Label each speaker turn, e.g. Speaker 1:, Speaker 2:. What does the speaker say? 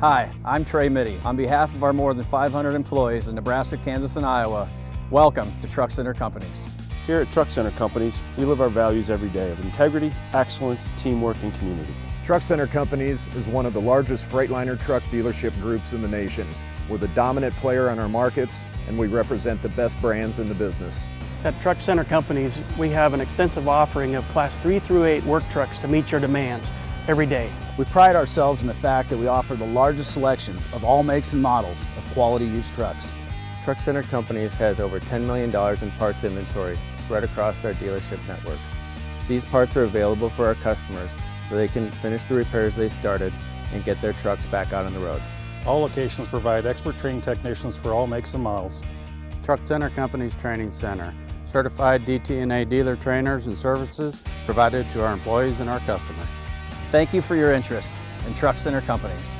Speaker 1: Hi, I'm Trey Mitty. On behalf of our more than 500 employees in Nebraska, Kansas, and Iowa, welcome to Truck Center Companies.
Speaker 2: Here at Truck Center Companies, we live our values every day of integrity, excellence, teamwork, and community.
Speaker 3: Truck Center Companies is one of the largest Freightliner truck dealership groups in the nation. We're the dominant player on our markets, and we represent the best brands in the business.
Speaker 4: At Truck Center Companies, we have an extensive offering of Class 3 through 8 work trucks to meet your demands every day.
Speaker 5: We pride ourselves in the fact that we offer the largest selection of all makes and models of quality used trucks.
Speaker 6: Truck Center Companies has over $10 million in parts inventory spread across our dealership network. These parts are available for our customers so they can finish the repairs they started and get their trucks back out on the road.
Speaker 7: All locations provide expert training technicians for all makes and models.
Speaker 8: Truck Center Companies Training Center. Certified DTNA dealer trainers and services provided to our employees and our customers.
Speaker 1: Thank you for your interest in Truck Center Companies.